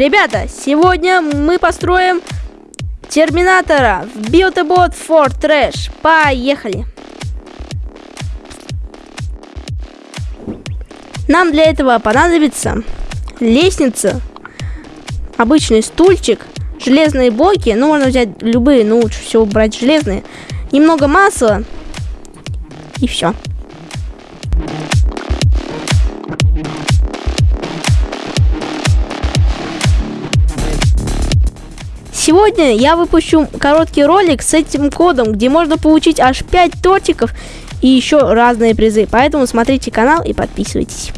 Ребята, сегодня мы построим Терминатора в Build-A-Bot for Trash. Поехали! Нам для этого понадобится лестница, обычный стульчик, железные блоки, ну можно взять любые, но лучше всего брать железные, немного масла и все. Сегодня я выпущу короткий ролик с этим кодом, где можно получить аж 5 тортиков и еще разные призы. Поэтому смотрите канал и подписывайтесь.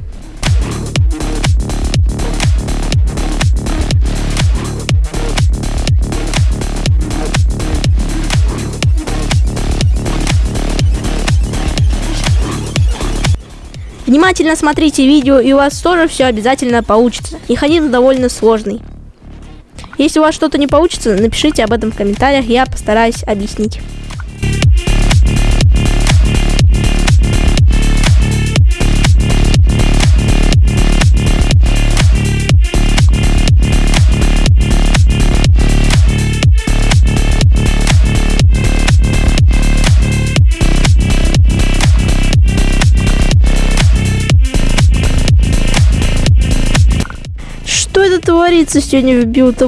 Внимательно смотрите видео, и у вас тоже все обязательно получится. Механизм довольно сложный. Если у вас что-то не получится, напишите об этом в комментариях, я постараюсь объяснить. Творится сегодня в билд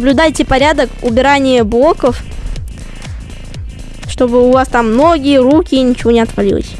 соблюдайте порядок убирания блоков, чтобы у вас там ноги, руки, ничего не отвалилось.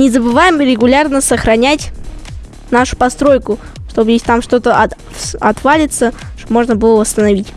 Не забываем регулярно сохранять нашу постройку, чтобы если там что-то от, отвалится, чтобы можно было восстановить.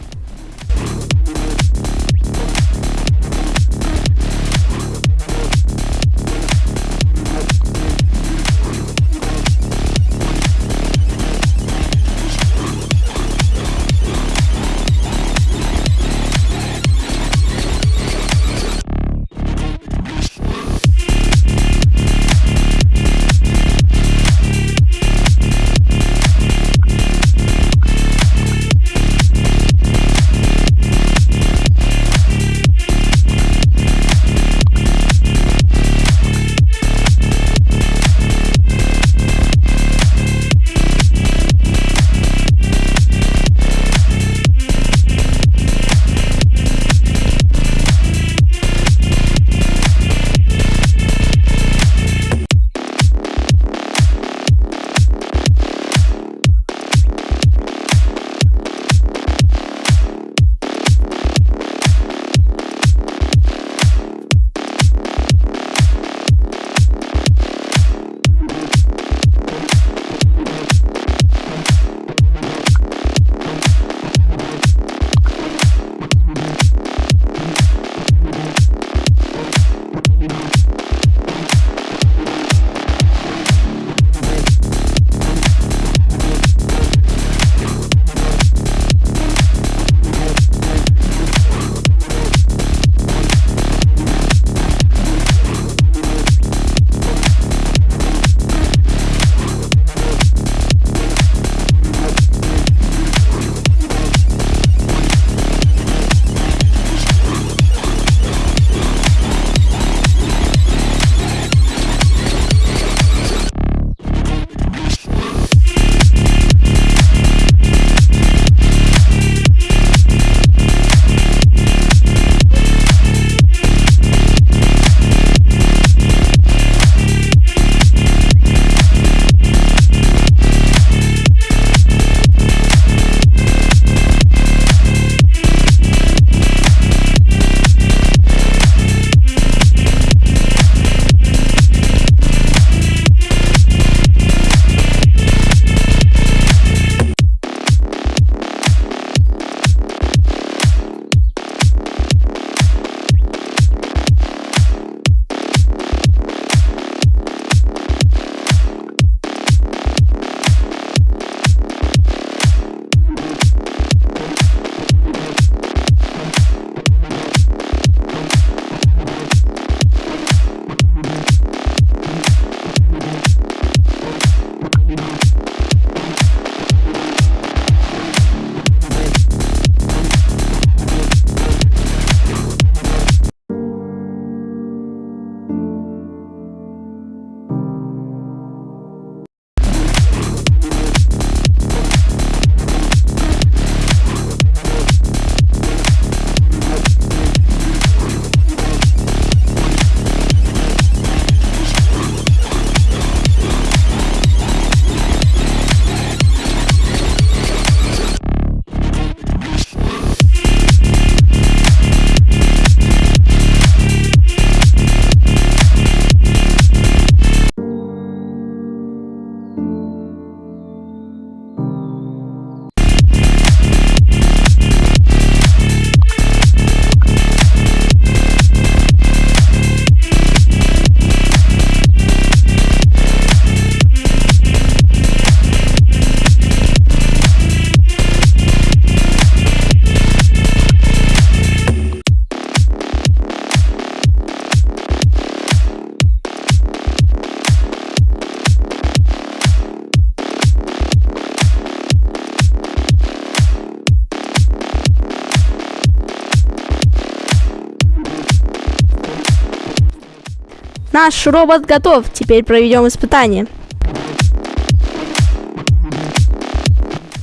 Наш робот готов. Теперь проведем испытание.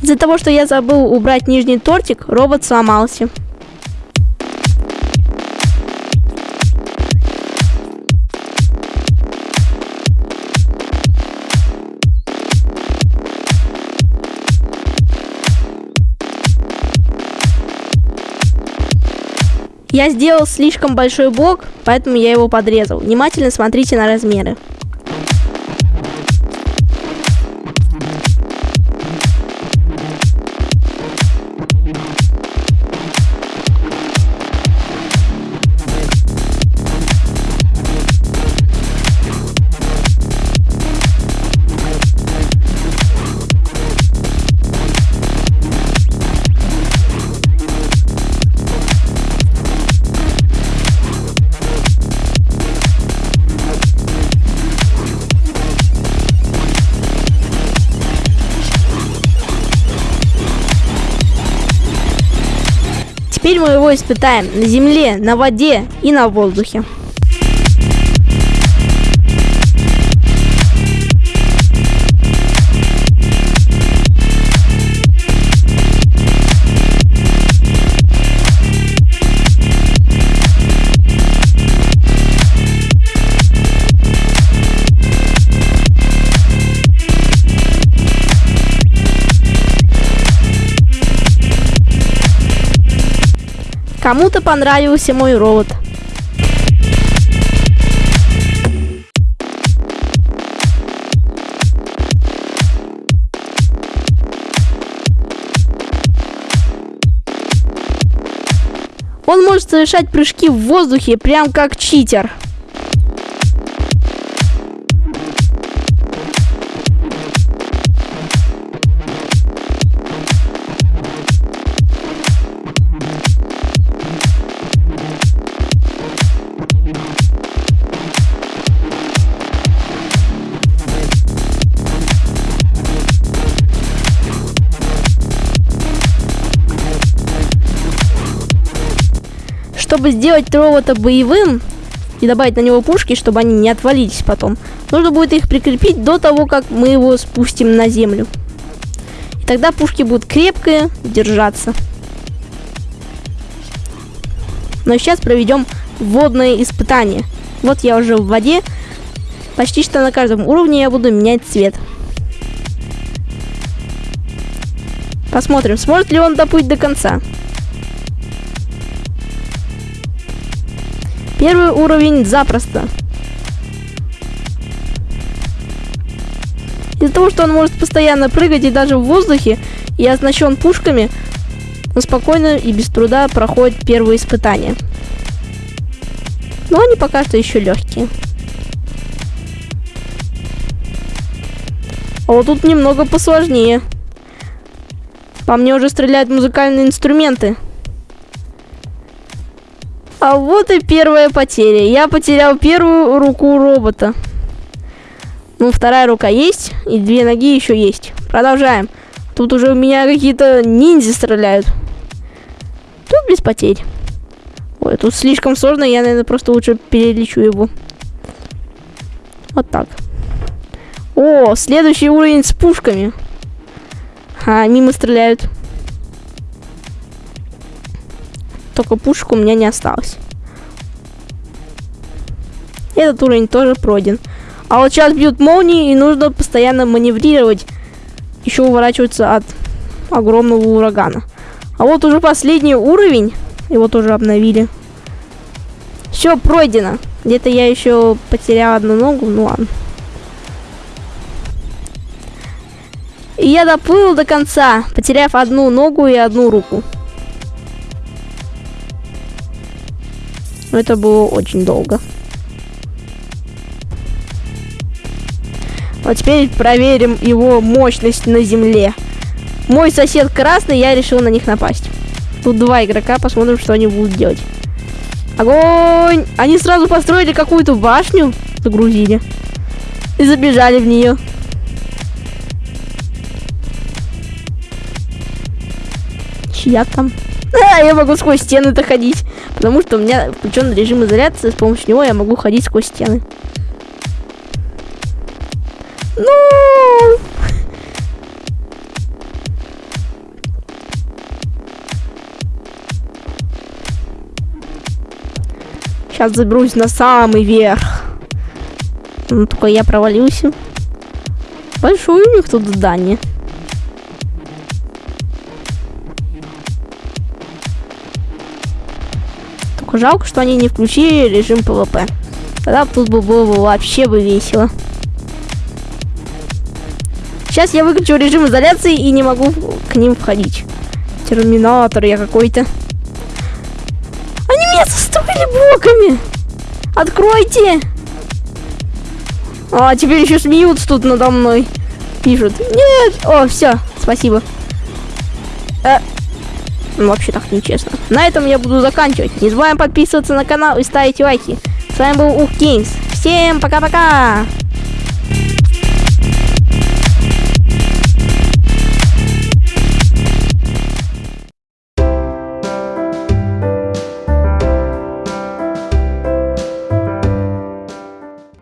Из-за того, что я забыл убрать нижний тортик, робот сломался. Я сделал слишком большой блок, поэтому я его подрезал. Внимательно смотрите на размеры. Теперь мы его испытаем на земле, на воде и на воздухе. Кому-то понравился мой робот. Он может совершать прыжки в воздухе, прям как читер. Чтобы сделать робота боевым и добавить на него пушки, чтобы они не отвалились потом, нужно будет их прикрепить до того, как мы его спустим на землю. И тогда пушки будут крепкие держаться. Но сейчас проведем водное испытание. Вот я уже в воде. Почти что на каждом уровне я буду менять цвет. Посмотрим, сможет ли он доплыть до конца. Первый уровень запросто. Из-за того, что он может постоянно прыгать и даже в воздухе, и оснащен пушками, он спокойно и без труда проходит первые испытания. Но они пока что еще легкие. А вот тут немного посложнее. По мне уже стреляют музыкальные инструменты. А вот и первая потеря. Я потерял первую руку робота. Ну, вторая рука есть, и две ноги еще есть. Продолжаем. Тут уже у меня какие-то ниндзя стреляют. Тут без потерь. Ой, тут слишком сложно, я, наверное, просто лучше перелечу его. Вот так. О, следующий уровень с пушками. А, мимо стреляют. Только пушек у меня не осталось. Этот уровень тоже пройден. А вот сейчас бьют молнии, и нужно постоянно маневрировать. Еще уворачиваться от огромного урагана. А вот уже последний уровень. Его тоже обновили. Все пройдено. Где-то я еще потерял одну ногу. Ну ладно. И я доплыл до конца, потеряв одну ногу и одну руку. Но это было очень долго. Вот теперь проверим его мощность на земле. Мой сосед красный, я решил на них напасть. Тут два игрока, посмотрим, что они будут делать. Огонь! Они сразу построили какую-то башню, загрузили. И забежали в нее. Чья там? А, я могу сквозь стены-то ходить. Потому что у меня включен режим изоляции, с помощью него я могу ходить сквозь стены. Ну! Сейчас заберусь на самый верх. Ну, только я провалился. Большое у них тут здание. Только жалко, что они не включили режим ПВП. Тогда тут бы было бы вообще бы весело. Сейчас я выключу режим изоляции и не могу к ним входить. Терминатор я какой-то. Они меня застроили блоками. Откройте. А, теперь еще смеются тут надо мной. Пишут. Нет. О, все. Спасибо. Э, ну, вообще так нечестно. На этом я буду заканчивать. Не забываем подписываться на канал и ставить лайки. С вами был Ух Кингс. Всем пока-пока.